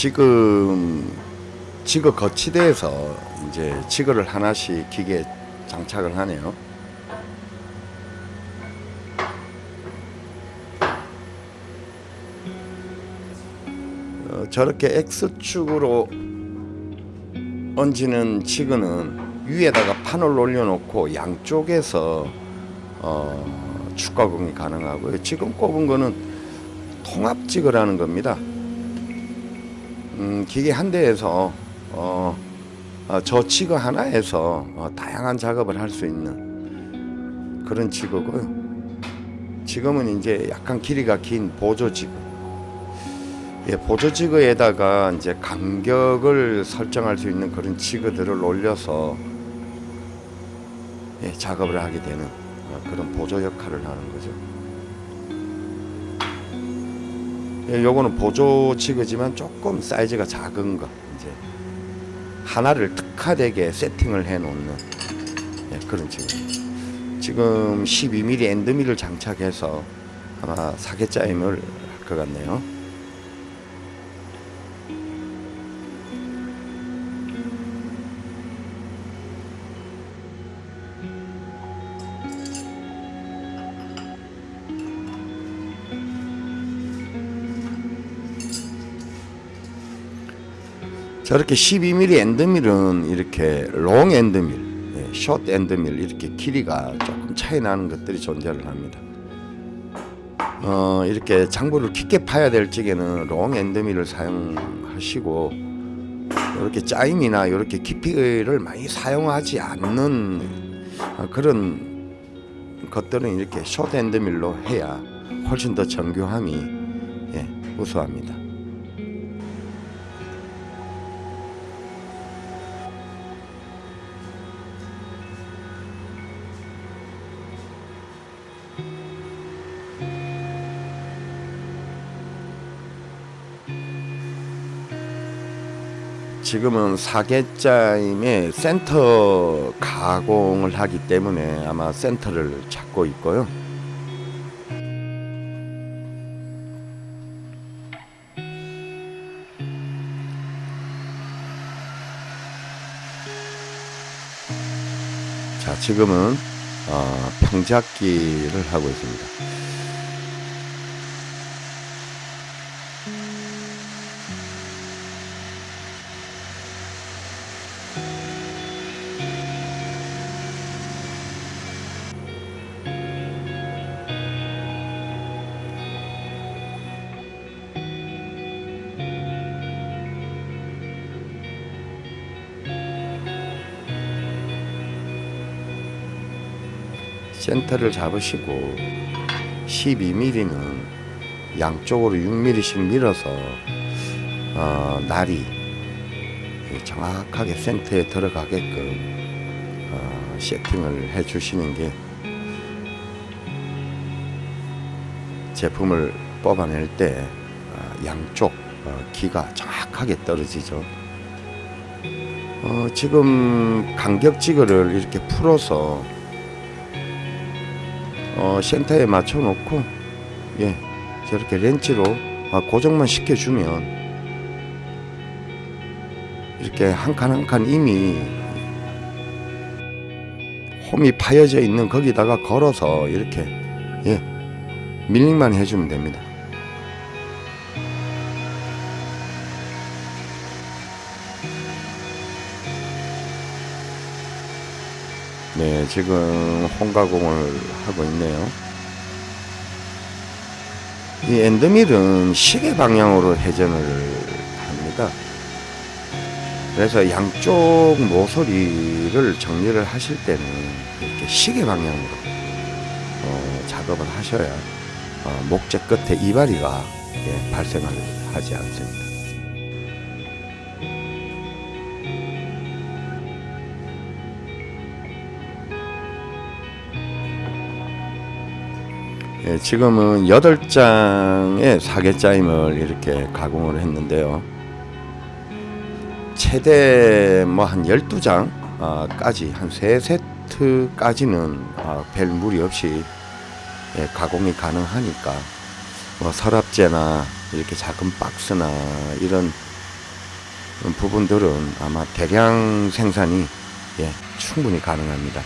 지금 지거 거치대에서 이제 지거를 하나씩 기계에 장착을 하네요. 어, 저렇게 X축으로 얹는 지그는 위에다가 판을 올려놓고 양쪽에서 어, 축가공이 가능하고요. 지금 꼽은 거는 통합지그라는 겁니다. 음, 기계 한 대에서 어, 어, 저 지그 하나에서 어, 다양한 작업을 할 수 있는 그런 지그고요. 지금은 이제 약간 길이가 긴 보조 지그. 예, 보조 지그에다가 이제 간격을 설정할 수 있는 그런 지그들을 올려서 예, 작업을 하게 되는 어, 그런 보조 역할을 하는 거죠. 요거는 보조 지그지만 조금 사이즈가 작은 거 이제 하나를 특화되게 세팅을 해 놓는 예, 그런 지그. 지금 12mm 엔드밀을 장착해서 아마 사계짜임을 할 것 같네요. 저렇게 12mm 엔드밀은 이렇게 long 엔드밀, 예, short 엔드밀 이렇게 길이가 조금 차이 나는 것들이 존재를 합니다. 어, 이렇게 장부를 깊게 파야 될 적에는 long 엔드밀을 사용하시고 이렇게 짜임이나 이렇게 깊이를 많이 사용하지 않는 어, 그런 것들은 이렇게 숏 엔드밀로 해야 훨씬 더 정교함이 예, 우수합니다. 지금은 사계짜임의 센터 가공을 하기 때문에 아마 센터를 찾고 있고요. 자, 지금은 어, 평잡기를 하고 있습니다. 센터를 잡으시고 12mm는 양쪽으로 6mm씩 밀어서 어, 날이 정확하게 센터에 들어가게끔 어, 세팅을 해 주시는 게 제품을 뽑아낼 때 어, 양쪽 어, 기가 정확하게 떨어지죠. 어, 지금 간격 지그를 이렇게 풀어서 어, 센터에 맞춰 놓고 예 저렇게 렌치로 아, 고정만 시켜주면 이렇게 한 칸 한 칸 이미 홈이 파여져 있는 거기다가 걸어서 이렇게 예 밀링만 해주면 됩니다. 네, 지금 홍가공을 하고 있네요. 이 엔드밀은 시계 방향으로 회전을 합니다. 그래서 양쪽 모서리를 정리를 하실 때는 이렇게 시계 방향으로 어, 작업을 하셔야 어, 목재 끝에 이바리가 예, 발생을 하지 않습니다. 예, 지금은 8장의 사계짜임을 이렇게 가공을 했는데요. 최대 뭐 한 12장 까지 한 3세트까지는 아, 별 무리 없이 예, 가공이 가능하니까 뭐 서랍재나 이렇게 작은 박스나 이런 부분들은 아마 대량 생산이 예, 충분히 가능합니다.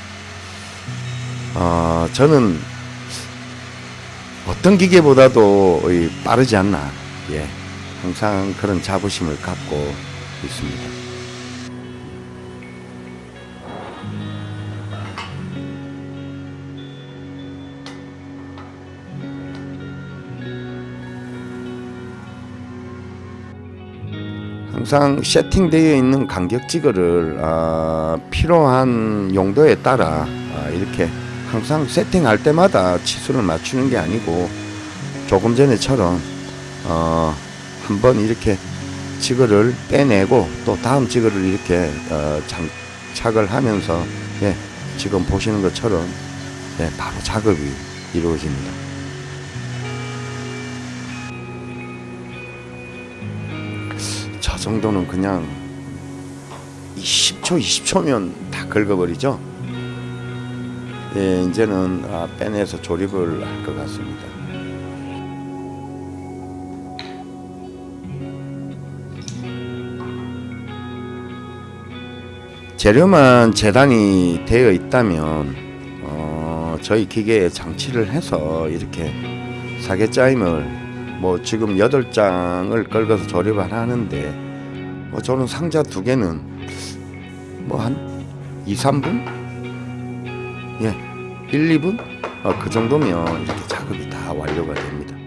어, 저는 어떤 기계보다도 이 빠르지 않나 예, 항상 그런 자부심을 갖고 있습니다. 항상 세팅되어 있는 간격지거를 아, 필요한 용도에 따라 아, 이렇게 항상 세팅할 때마다 치수를 맞추는 게 아니고 조금 전에처럼 어, 한번 이렇게 지거를 빼내고 또 다음 지거를 이렇게 어, 장착을 하면서 예, 지금 보시는 것처럼 예, 바로 작업이 이루어집니다. 저 정도는 그냥 이 10초, 20초면 다 긁어버리죠. 예, 이제는 아, 빼내서 조립을 할 것 같습니다. 재료만 재단이 되어 있다면 어, 저희 기계에 장치를 해서 이렇게 사계짜임을 뭐 지금 여덟 장을 긁어서 조립을 하는데 뭐 저는 상자 두 개는 뭐 한 2, 3분? 예. 1, 2분? 어, 그 정도면 이렇게 작업이 다 완료가 됩니다.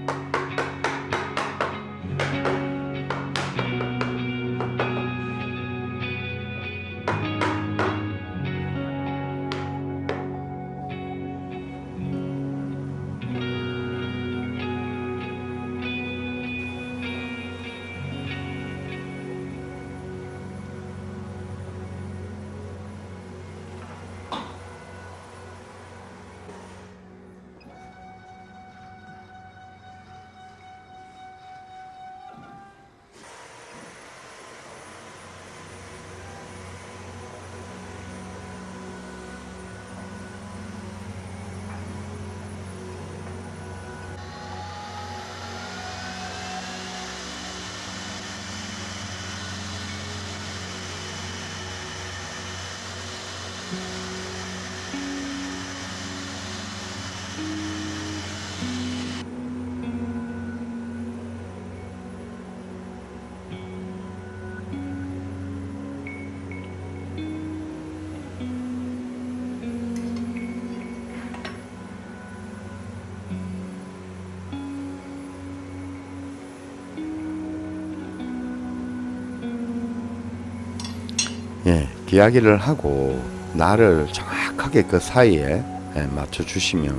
이야기를 하고 나를 정확하게 그 사이에 예, 맞춰 주시면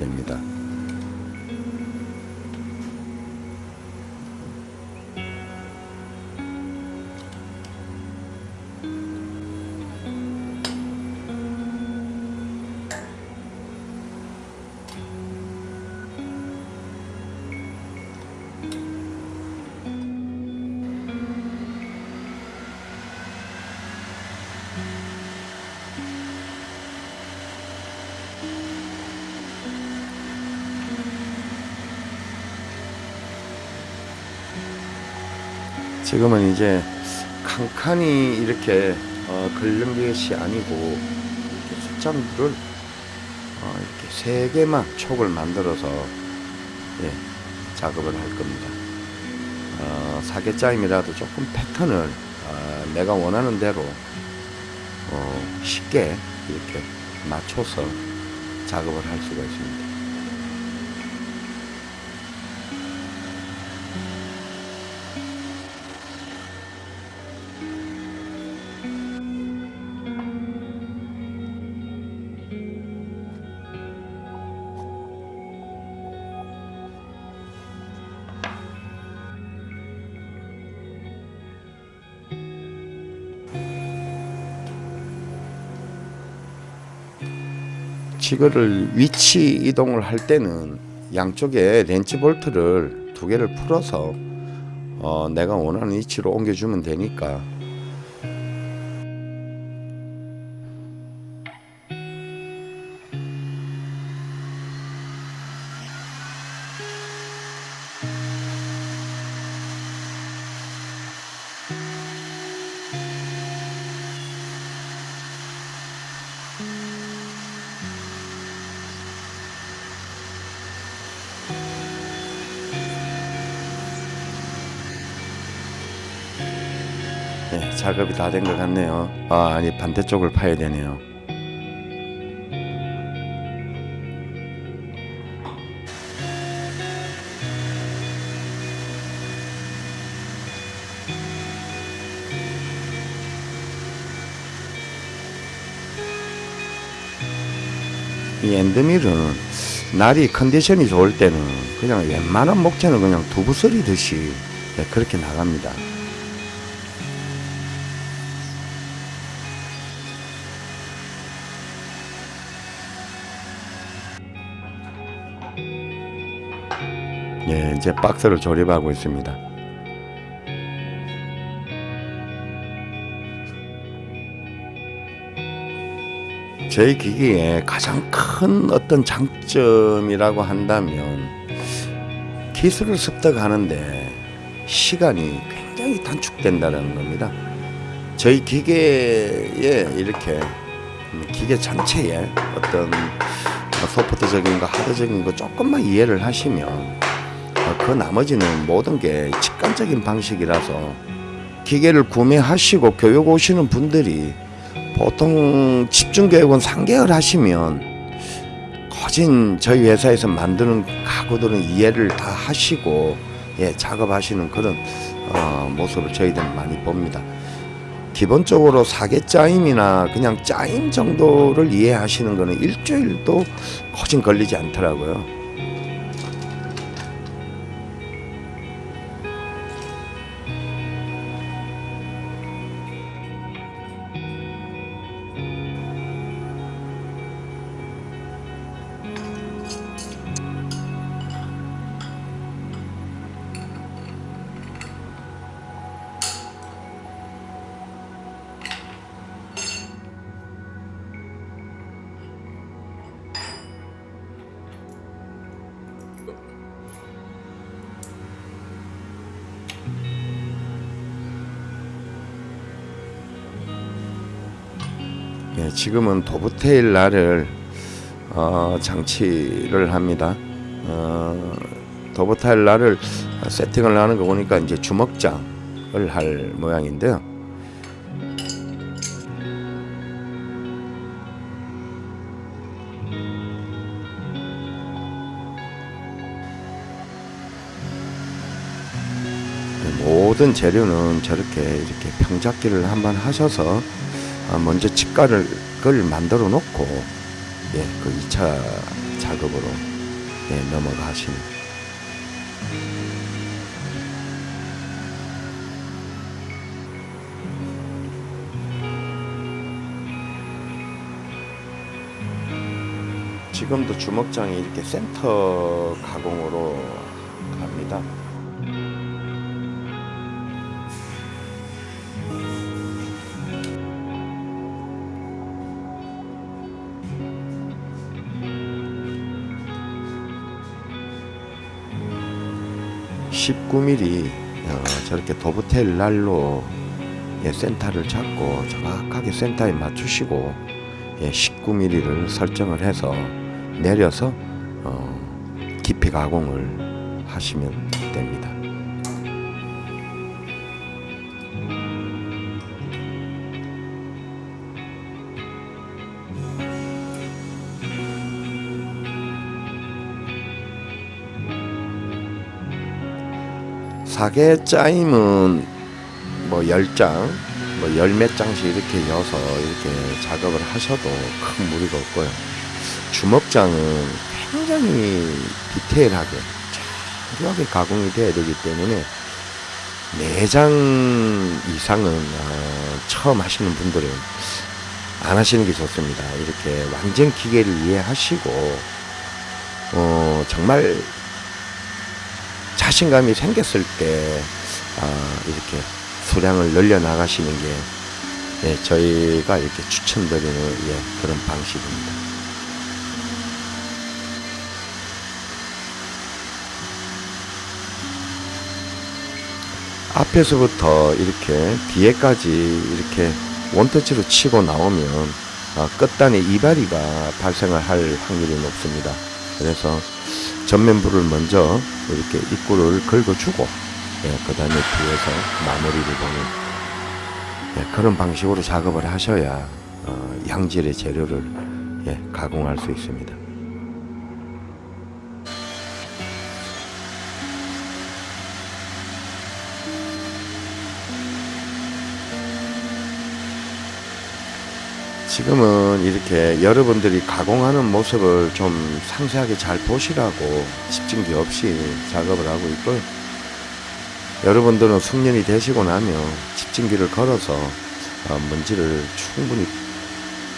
됩니다. 지금은 이제 칸칸이 이렇게 어, 긁는 것이 아니고 숫자들을 어, 이렇게 세 개만 촉을 만들어서 예, 작업을 할 겁니다. 어, 사계짜임이라도 조금 패턴을 어, 내가 원하는 대로 어, 쉽게 이렇게 맞춰서 작업을 할 수가 있습니다. 지거를 위치 이동을 할 때는 양쪽에 렌치 볼트를 두 개를 풀어서 어, 내가 원하는 위치로 옮겨주면 되니까 예, 작업이 다 된 것 같네요. 아, 아니 반대쪽을 파야 되네요. 이 엔드밀은 날이 컨디션이 좋을 때는 그냥 웬만한 목재는 그냥 두부 썰이듯이 예, 그렇게 나갑니다. 예, 이제 박스를 조립하고 있습니다. 저희 기기의 가장 큰 어떤 장점이라고 한다면 기술을 습득하는데 시간이 굉장히 단축된다는 겁니다. 저희 기계에 이렇게 기계 전체에 어떤 소프트적인 거 하드적인 거 조금만 이해를 하시면 어, 그 나머지는 모든 게 직관적인 방식이라서 기계를 구매하시고 교육 오시는 분들이 보통 집중 교육은 3개월 하시면 거진 저희 회사에서 만드는 가구들은 이해를 다 하시고 예, 작업하시는 그런 어, 모습을 저희들은 많이 봅니다. 기본적으로 사계 짜임이나 그냥 짜임 정도를 이해하시는 거는 일주일도 거진 걸리지 않더라고요. 지금은 도브테일 날을 어, 장치를 합니다. 어, 도브테일 날을 세팅을 하는 거 보니까 이제 주먹장을 할 모양인데요. 모든 재료는 저렇게 이렇게 평잡기를 한번 하셔서 어, 먼저 직가를 걸 만들어 놓고 예, 그 2차 작업으로 예, 넘어가시는 지금도 주먹장이 이렇게 센터 가공으로 갑니다. (19mm) 어, 저렇게 도브텔 날로 예, 센터를 잡고 정확하게 센터에 맞추시고 예, 19mm를 설정을 해서 내려서 어, 깊이 가공을 하시면 됩니다. 사계 짜임은 뭐 10장, 뭐열몇 장씩 이렇게 이어서 이렇게 작업을 하셔도 큰 무리가 없고요. 주먹장은 굉장히 디테일하게 자세하게 가공이 돼야 되기 때문에 4장 이상은 어, 처음 하시는 분들은 안 하시는 게 좋습니다. 이렇게 완전 기계를 이해하시고 어, 정말 자신감이 생겼을 때 아, 이렇게 수량을 늘려 나가시는 게 예, 저희가 이렇게 추천드리는 예, 그런 방식입니다. 앞에서부터 이렇게 뒤에까지 이렇게 원터치로 치고 나오면 어, 끝단에 이발이가 발생을 할 확률이 높습니다. 그래서 전면부를 먼저 이렇게 입구를 긁어주고 예, 그 다음에 뒤에서 마무리를 보는 예, 그런 방식으로 작업을 하셔야 어, 양질의 재료를 예, 가공할 수 있습니다. 지금은 이렇게 여러분들이 가공하는 모습을 좀 상세하게 잘 보시라고 집중기 없이 작업을 하고 있고요. 여러분들은 숙련이 되시고 나면 집중기를 걸어서 어, 먼지를 충분히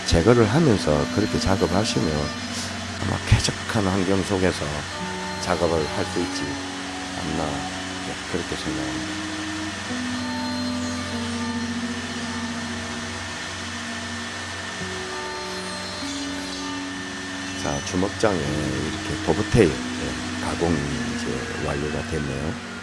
제거를 하면서 그렇게 작업하시면 아마 쾌적한 환경 속에서 작업을 할 수 있지 않나 네, 그렇게 생각합니다. 주먹장에 이렇게 도브테일 네, 가공이 이제 완료가 됐네요.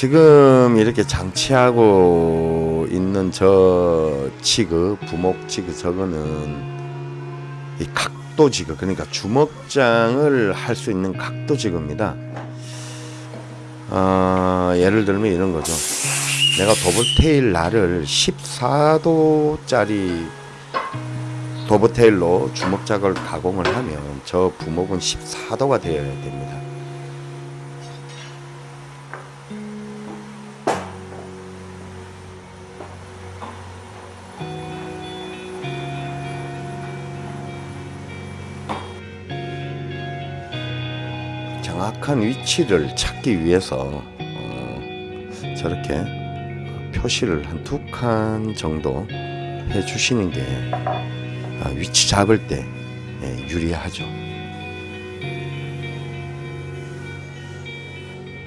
지금 이렇게 장치하고 있는 저 지그 부목 지그 저거는 이 각도 지그 그러니까 주먹장을 할 수 있는 각도 지그입니다. 어, 예를 들면 이런 거죠. 내가 도브테일 날을 14도짜리 도브테일로 주먹작을 가공을 하면 저 부목은 14도가 되어야 됩니다. 위치를 찾기 위해서 어, 저렇게 표시를 한 두 칸 정도 해 주시는 게 아, 위치 잡을 때 예, 유리하죠.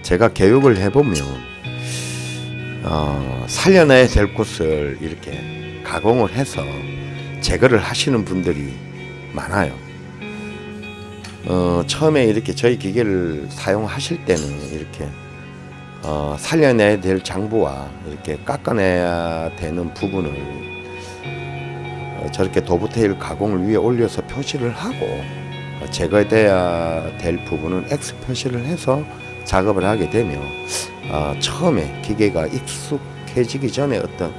제가 교육을 해보면 어, 살려내야 될 곳을 이렇게 가공을 해서 제거를 하시는 분들이 많아요. 어, 처음에 이렇게 저희 기계를 사용하실 때는 이렇게 어, 살려내야 될 장부와 이렇게 깎아내야 되는 부분을 어, 저렇게 도브테일 가공을 위에 올려서 표시를 하고 어, 제거돼야 될 부분은 X 표시를 해서 작업을 하게 되면 어, 처음에 기계가 익숙해지기 전에 어떤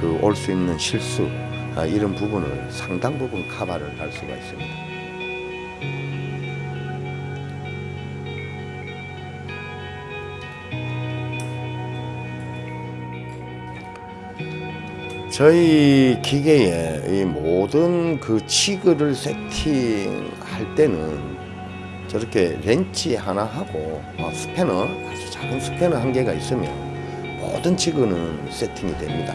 그 올 수 있는 실수 아, 이런 부분을 상당 부분 커버를 할 수가 있습니다. 저희 기계에 이 모든 그 치그를 세팅할 때는 저렇게 렌치 하나 하고 어, 스패너 아주 작은 스패너 한 개가 있으면 모든 치그는 세팅이 됩니다.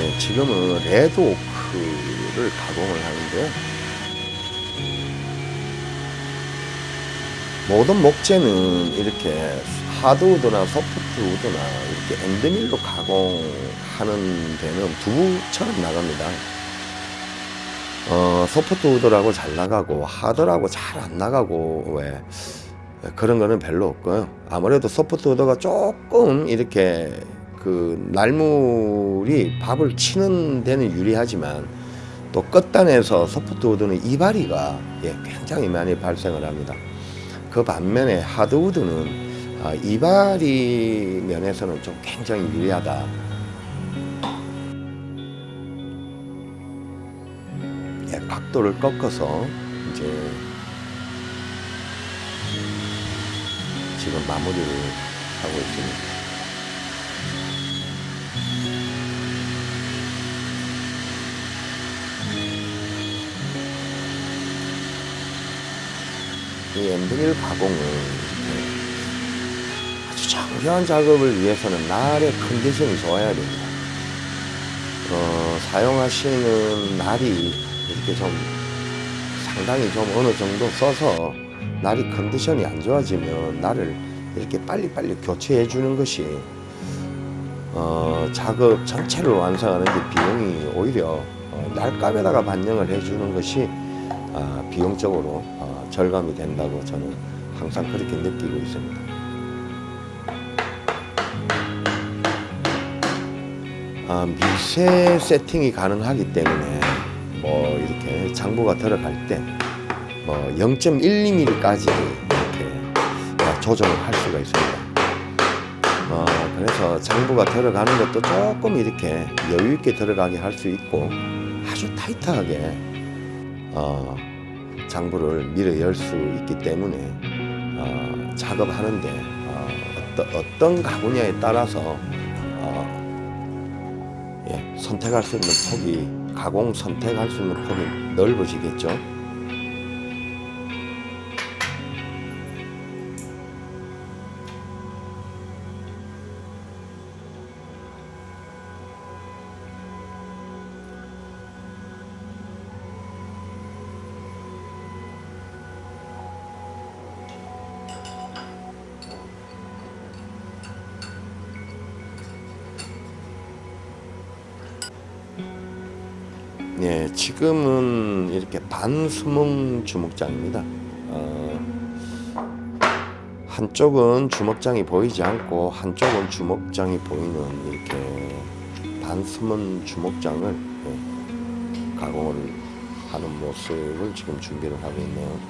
네, 지금은 레드오크를 가공을 하는데요. 모든 목재는 이렇게 하드우드나 소프트우드나 이렇게 엔드밀로 가공하는 데는 두부처럼 나갑니다. 어, 소프트우드라고 잘 나가고 하드라고 잘 안 나가고 왜 그런 거는 별로 없고요. 아무래도 소프트우드가 조금 이렇게 그 날물이 밥을 치는 데는 유리하지만 또 끝단에서 소프트우드는 이발이가 예, 굉장히 많이 발생을 합니다. 그 반면에 하드우드는 아, 이발이 면에서는 좀 굉장히 유리하다. 예, 각도를 꺾어서 이제 지금 마무리를 하고 있습니다. 이 엔드밀 가공은 이렇게 아주 장기한 작업을 위해서는 날의 컨디션이 좋아야 됩니다. 어, 사용하시는 날이 이렇게 좀 상당히 좀 어느 정도 써서 날이 컨디션이 안 좋아지면 날을 이렇게 빨리빨리 교체해 주는 것이 어, 작업 전체를 완성하는 데 비용이 오히려 어, 날값에다가 반영을 해주는 것이 아, 비용적으로 어, 절감이 된다고 저는 항상 그렇게 느끼고 있습니다. 아, 미세 세팅이 가능하기 때문에 뭐 이렇게 장부가 들어갈 때 뭐 0.12mm까지 이렇게 조정을 할 수가 있습니다. 어, 그래서 장부가 들어가는 것도 조금 이렇게 여유 있게 들어가게 할 수 있고 아주 타이트하게 어, 장부를 밀어 열 수 있기 때문에 어, 작업하는데 어, 어떤, 어떤 가구냐에 따라서 어, 예, 선택할 수 있는 폭이 가공 선택할 수 있는 폭이 넓어지겠죠. 지금은 이렇게 반수몽 주먹장입니다. 어, 한쪽은 주먹장이 보이지 않고 한쪽은 주먹장이 보이는 이렇게 반수문 주먹장을 예, 가공을 하는 모습을 지금 준비를 하고 있네요.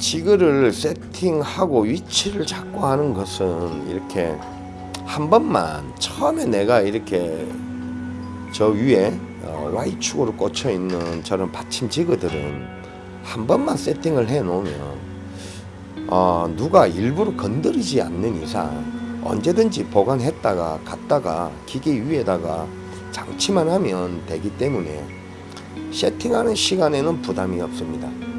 지그를 세팅하고 위치를 잡고 하는 것은 이렇게 한 번만 처음에 내가 이렇게 저 위에 어, Y축으로 꽂혀 있는 저런 받침 지그들은 한 번만 세팅을 해 놓으면 어, 누가 일부러 건드리지 않는 이상 언제든지 보관했다가 갔다가 기계 위에다가 장치만 하면 되기 때문에 세팅하는 시간에는 부담이 없습니다.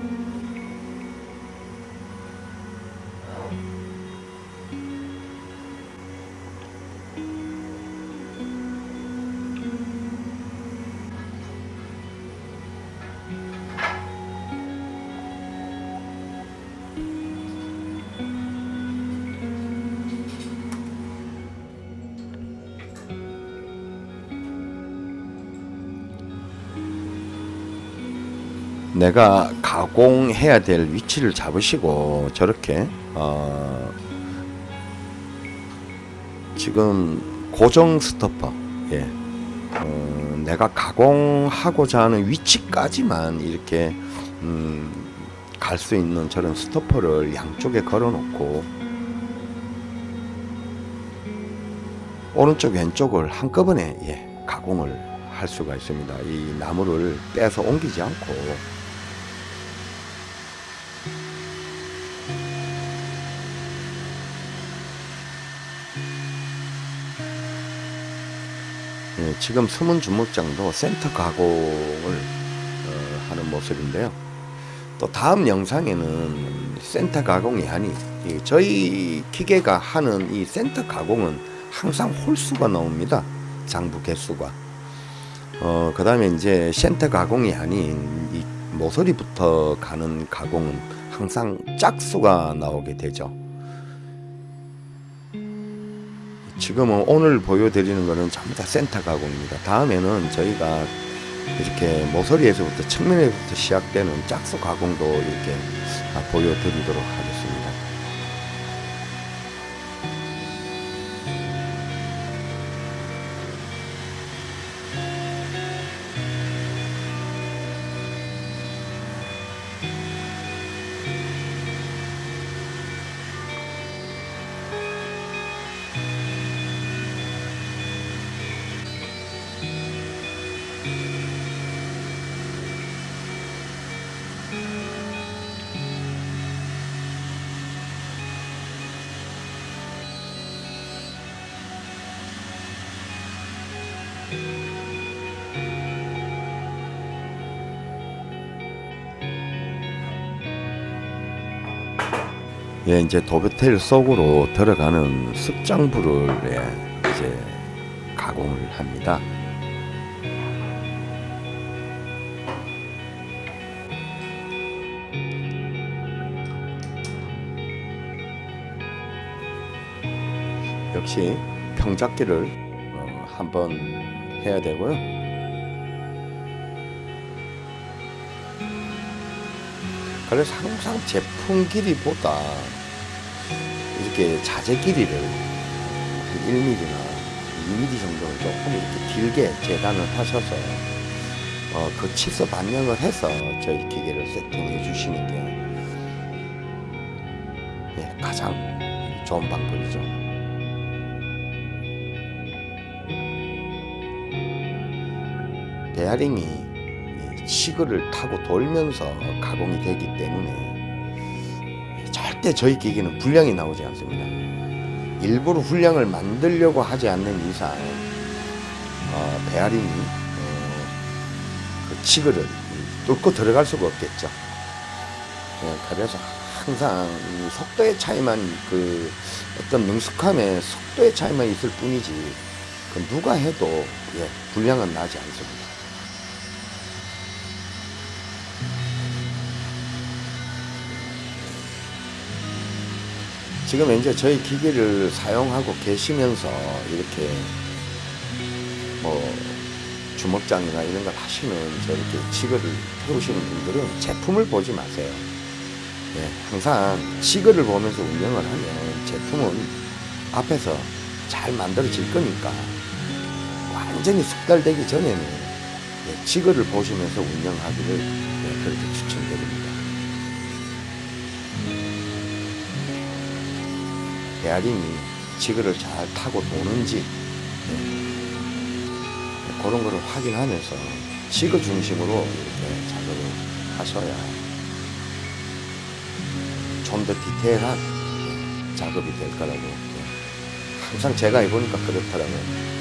내가 가공해야 될 위치를 잡으시고 저렇게 어 지금 고정 스토퍼 예 어 내가 가공하고자 하는 위치까지만 이렇게 음 갈 수 있는 저런 스토퍼를 양쪽에 걸어 놓고 오른쪽 왼쪽을 한꺼번에 예 가공을 할 수가 있습니다. 이 나무를 빼서 옮기지 않고 예, 지금 숨은 주먹장도 센터 가공을 어, 하는 모습인데요. 또 다음 영상에는 센터 가공이 아닌 이 저희 기계가 하는 이 센터 가공은 항상 홀수가 나옵니다. 장부 개수가. 어, 그 다음에 이제 센터 가공이 아닌 이 모서리부터 가는 가공은 항상 짝수가 나오게 되죠. 지금은 오늘 보여드리는 거는 전부 다 센터 가공입니다. 다음에는 저희가 이렇게 모서리에서부터 측면에서부터 시작되는 짝수 가공도 이렇게 보여드리도록 하겠습니다. 예, 이제 도배텔 속으로 들어가는 습장부를 예, 이제 가공을 합니다. 역시 평잡기를 어, 한번 해야 되고요. 그래서 항상 제품 길이보다 이렇게 자재 길이를 한 1mm나 2mm 정도를 조금 이렇게 길게 재단을 하셔서 어, 그 치수 반영을 해서 저희 기계를 세팅해 주시는 게 예, 가장 좋은 방법이죠. 베어링이 이 지그를 타고 돌면서 가공이 되기 때문에 절대 저희 기계는 불량이 나오지 않습니다. 일부러 불량을 만들려고 하지 않는 이상 어, 베어링이 어, 그 지그를 뚫고 들어갈 수가 없겠죠. 예, 그래서 항상 이 속도의 차이만 그 어떤 능숙함의 속도의 차이만 있을 뿐이지 그 누가 해도 예, 불량은 나지 않습니다. 지금 이제 저희 기기를 사용하고 계시면서 이렇게 뭐 주먹장이나 이런 걸 하시는 저렇게 치거를 해오시는 분들은 제품을 보지 마세요. 예, 항상 치거를 보면서 운영을 하면 제품은 앞에서 잘 만들어질 거니까 완전히 숙달되기 전에는 예, 치거를 보시면서 운영하기를 예, 그렇게 추천 베어링이 지그를 잘 타고 도는지 네. 그런 거를 확인하면서 지그 중심으로 이렇게 작업을 하셔야 좀 더 디테일한 네, 작업이 될 거라고 네. 항상 제가 해보니까 그렇더라고요.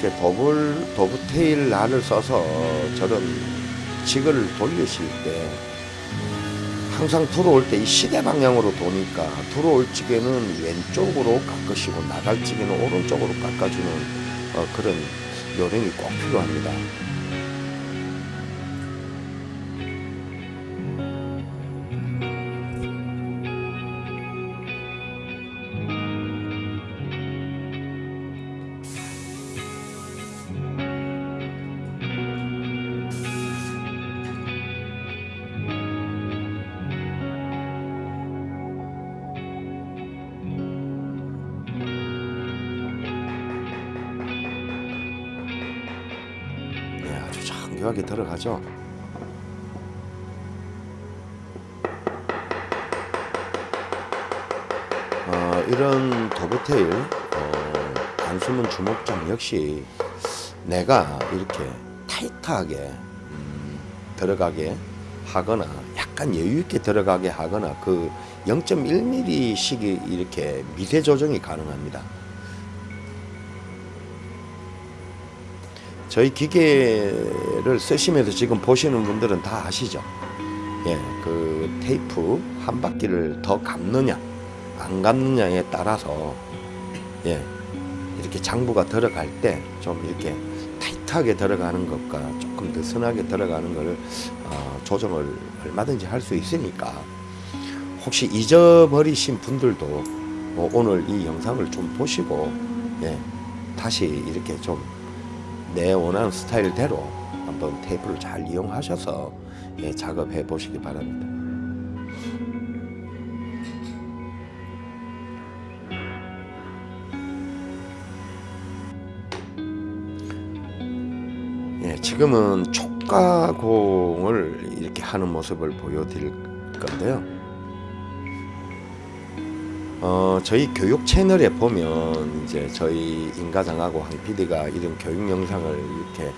이렇게 더블 더블테일 날을 써서 저런 지그를 돌리실 때 항상 들어올 때 이 시대 방향으로 도니까 들어올 찌개는 왼쪽으로 깎으시고 나갈 찌개는 오른쪽으로 깎아주는 어, 그런 요령이 꼭 필요합니다. 들어가죠. 어, 이런 도브테일 어, 단수문 주먹장 역시 내가 이렇게 타이트하게 음, 들어가게 하거나 약간 여유 있게 들어가게 하거나 그 0.1mm씩이 이렇게 미세 조정이 가능합니다. 저희 기계를 쓰시면서 지금 보시는 분들은 다 아시죠? 예, 그 테이프 한 바퀴를 더 감느냐, 안 감느냐에 따라서 예, 이렇게 장부가 들어갈 때 좀 이렇게 타이트하게 들어가는 것과 조금 느슨하게 들어가는 것을 어, 조정을 얼마든지 할 수 있으니까 혹시 잊어버리신 분들도 뭐 오늘 이 영상을 좀 보시고 예, 다시 이렇게 좀 내 원하는 스타일대로 한번 테이프를 잘 이용하셔서 예, 작업해 보시기 바랍니다. 예, 지금은 촉가공을 이렇게 하는 모습을 보여드릴 건데요. 어, 저희 교육 채널에 보면 이제 저희 인가장하고 황 PD가 이런 교육 영상을 이렇게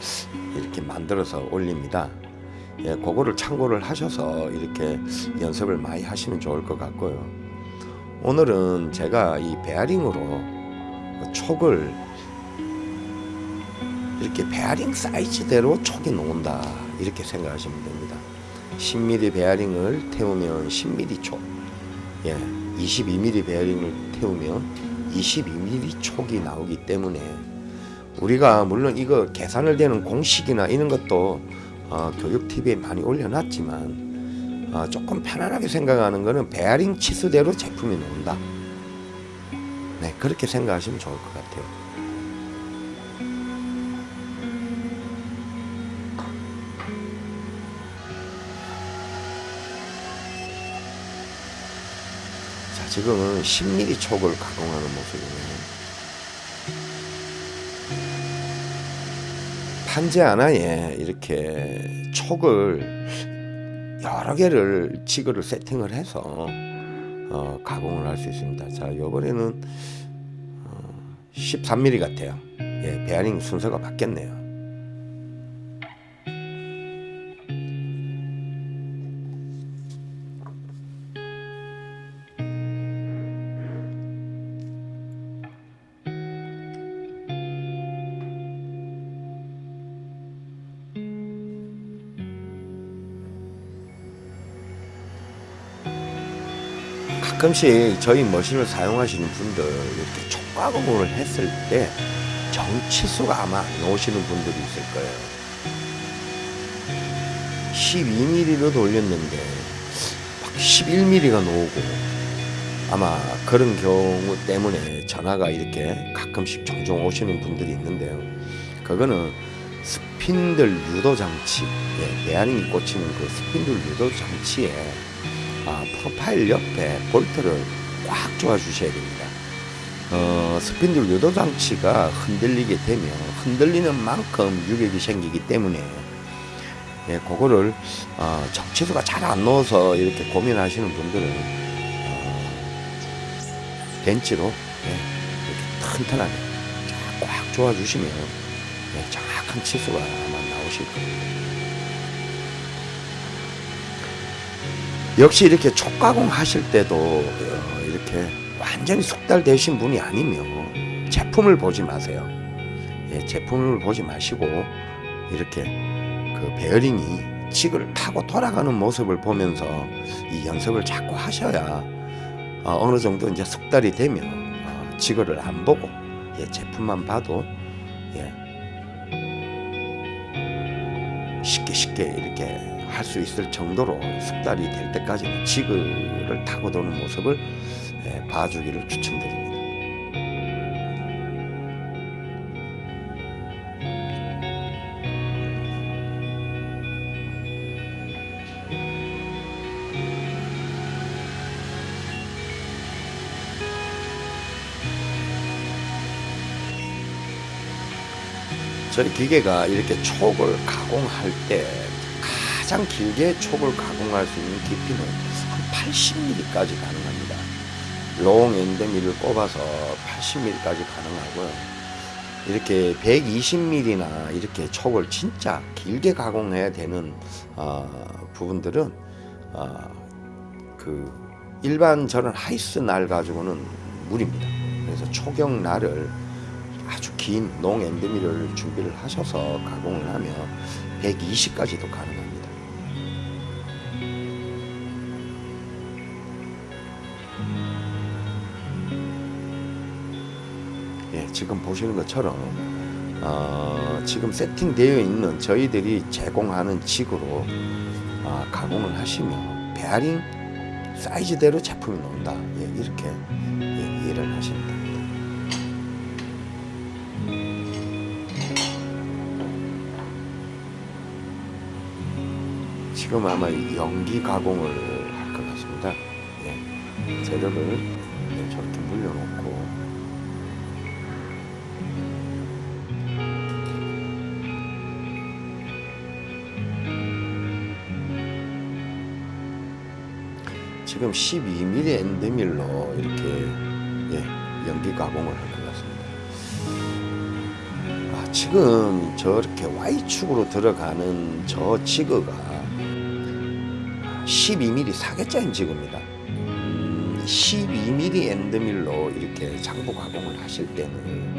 이렇게 만들어서 올립니다. 예, 그거를 참고를 하셔서 이렇게 연습을 많이 하시면 좋을 것 같고요. 오늘은 제가 이 베어링으로 촉을 이렇게 베어링 사이즈대로 촉이 놓은다 이렇게 생각하시면 됩니다. 10mm 베어링을 태우면 10mm 촉, 예, 22mm 베어링을 태우면 22mm 촉이 나오기 때문에 우리가 물론 이거 계산을 되는 공식이나 이런 것도 어, 교육 TV에 많이 올려놨지만 어, 조금 편안하게 생각하는 거는 베어링 치수대로 제품이 나온다. 네, 그렇게 생각하시면 좋을 것 같아요. 지금은 10mm 촉을 가공하는 모습이네요. 판재 하나에 이렇게 촉을 여러 개를 지그를 세팅을 해서 어, 가공을 할 수 있습니다. 자, 요번에는 어, 13mm 같아요. 예, 베어링 순서가 바뀌었네요. 가끔씩 저희 머신을 사용하시는 분들 이렇게 촉가공을 했을 때 정치수가 아마 안 나오시는 분들이 있을 거예요. 12mm로 돌렸는데 막 11mm가 나오고 아마 그런 경우 때문에 전화가 이렇게 가끔씩 종종 오시는 분들이 있는데요. 그거는 스핀들 유도 장치, 예, 베어링이 꽂히는 그 스핀들 유도 장치에 아, 프로파일 옆에 볼트를 꽉 조아 주셔야 됩니다. 어, 스핀들 유도 장치가 흔들리게 되면 흔들리는 만큼 유격이 생기기 때문에 예, 그거를 어, 정치수가 잘 안 넣어서 이렇게 고민하시는 분들은 어, 벤치로 예, 이렇게 튼튼하게 꽉 조아 주시면 예, 정확한 치수가 아마 나오실 겁니다. 역시 이렇게 촉가공 하실 때도 어, 이렇게 완전히 숙달되신 분이 아니면 제품을 보지 마세요. 예, 제품을 보지 마시고 이렇게 그 베어링이 직을 타고 돌아가는 모습을 보면서 이 연습을 자꾸 하셔야 어, 느 정도 이제 숙달이 되면 어, 지거를 안 보고 예, 제품만 봐도 예, 쉽게 쉽게 이렇게 할 수 있을 정도로 숙달이 될 때까지는 지그를 타고 도는 모습을 예, 봐주기를 추천드립니다. 저희 기계가 이렇게 촉을 가공할 때 가장 길게 촉을 가공할 수 있는 깊이는 한 80mm까지 가능합니다. 롱 엔드밀을 꼽아서 80mm까지 가능하고요. 이렇게 120mm나 이렇게 촉을 진짜 길게 가공해야 되는 어, 부분들은 어, 그 일반 저런 하이스 날 가지고는 무리입니다. 그래서 초경 날을 아주 긴 농 엔드밀을 준비를 하셔서 가공을 하면 120까지도 가능합니다. 지금 보시는 것처럼 어, 지금 세팅되어 있는 저희들이 제공하는 직으로 어, 가공을 하시면 베어링 사이즈대로 제품이 나온다. 예, 이렇게 예, 이해를 하시면 됩니다. 지금 아마 연기 가공을 할 것 같습니다. 예, 재료를 지금 12mm 엔드밀로 이렇게 예, 연기 가공을 할것 같습니다. 아, 지금 저렇게 Y축으로 들어가는 저 지그가 12mm 사계짜인 지그입니다. 음, 12mm 엔드밀로 이렇게 장부 가공을 하실 때는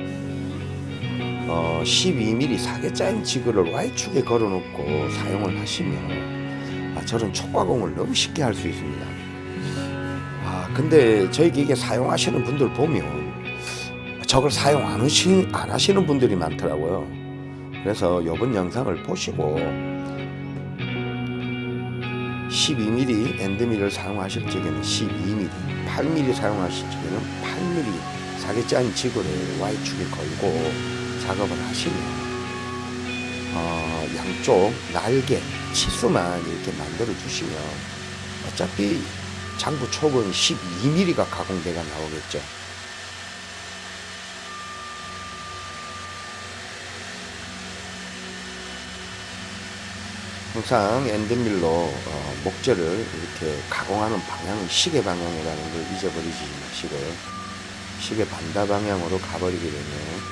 어, 12mm 사계짜인 지그를 Y축에 걸어놓고 사용을 하시면 아, 저런 촉가공을 너무 쉽게 할 수 있습니다. 아 근데 저희 기계 사용하시는 분들 보면 저걸 사용 안, 하시, 안 하시는 분들이 많더라고요. 그래서 이번 영상을 보시고 12mm 엔드밀을 사용하실 적에는 12mm, 8mm 사용하실 적에는 8mm 사계짜인 지그를 Y축에 걸고 작업을 하시면 어, 양쪽 날개, 치수만 이렇게 만들어 주시면 어차피 장부 촉은 12mm가 가공대가 나오겠죠. 항상 엔드밀로 어, 목재를 이렇게 가공하는 방향은 시계 방향이라는 걸 잊어버리지 마시고요. 시계 반대 방향으로 가버리게 되면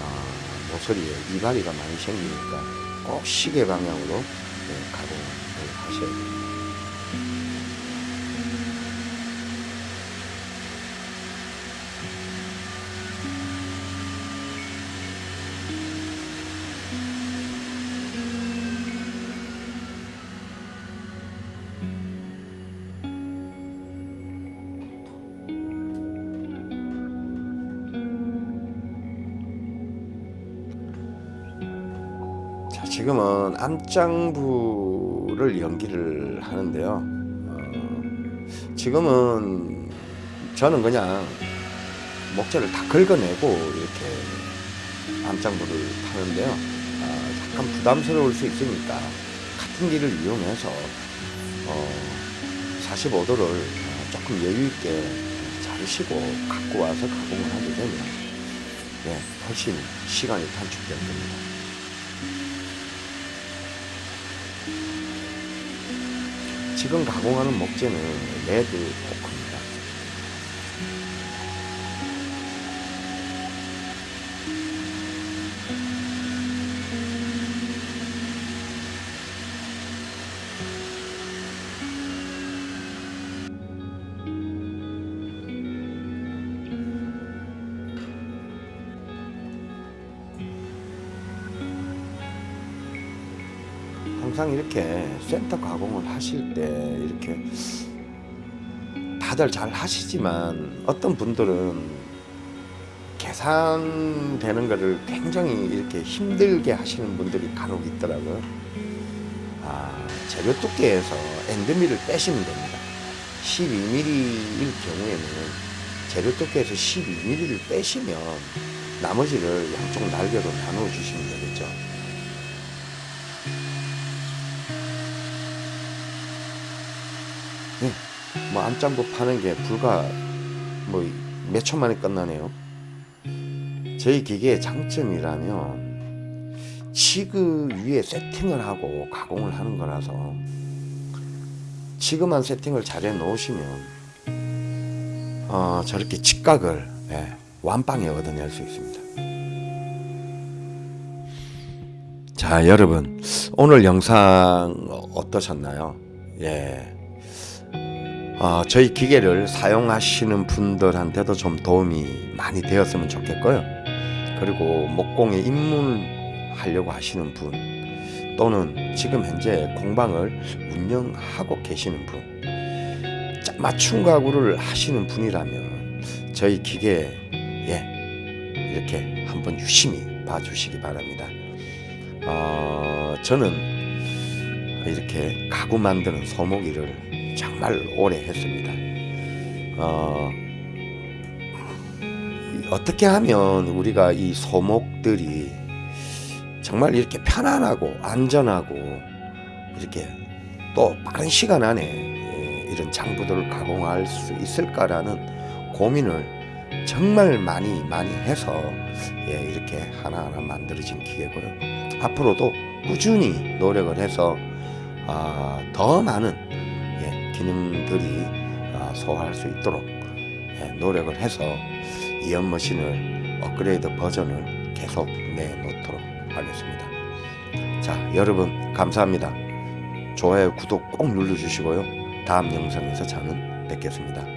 어, 모서리에 이발이가 많이 생기니까 꼭 시계 방향으로 네, 가공을 하셔야 됩니다. 지금은 암장부를 연기를 하는데요. 어, 지금은 저는 그냥 목재를 다 긁어내고 이렇게 암장부를 타는데요. 아, 약간 부담스러울 수 있으니까 같은 길을 이용해서 어, 45도를 조금 여유 있게 자르시고 갖고 와서 가공을 하게 되면 예, 훨씬 시간이 단축될 겁니다. 지금 가공하는 목재는 레드 항상 이렇게 센터 가공을 하실 때 이렇게 다들 잘 하시지만 어떤 분들은 계산되는 것을 굉장히 이렇게 힘들게 하시는 분들이 간혹 있더라고요. 아, 재료 두께에서 엔드밀을 빼시면 됩니다. 12mm일 경우에는 재료 두께에서 12mm를 빼시면 나머지를 양쪽 날개로 나누어 주시면 되겠죠. 뭐 암장부 파는 게 불과 뭐 몇 초 만에 끝나네요. 저희 기계의 장점이라면 지그 위에 세팅을 하고 가공을 하는 거라서 지그만 세팅을 잘 해 놓으시면 어, 저렇게 직각을 예, 완빵에 얻어낼 수 있습니다. 자, 여러분 오늘 영상 어떠셨나요? 예. 어, 저희 기계를 사용하시는 분들한테도 좀 도움이 많이 되었으면 좋겠고요. 그리고 목공에 입문하려고 하시는 분 또는 지금 현재 공방을 운영하고 계시는 분 맞춤 가구를 하시는 분이라면 저희 기계 예 이렇게 한번 유심히 봐주시기 바랍니다. 어, 저는 이렇게 가구 만드는 소모기를 정말 오래 했습니다. 어, 어떻게 하면 우리가 이 소목들이 정말 이렇게 편안하고 안전하고 이렇게 또 빠른 시간 안에 이런 장부들을 가공할 수 있을까라는 고민을 정말 많이 많이 해서 예, 이렇게 하나하나 만들어진 기계고요. 앞으로도 꾸준히 노력을 해서 아, 더 많은 기능들이 아, 소화할 수 있도록 예, 노력을 해서 이연머신을 업그레이드 버전을 계속 내놓도록 하겠습니다. 자, 여러분 감사합니다. 좋아요, 구독 꼭 눌러주시고요. 다음 영상에서 저는 뵙겠습니다.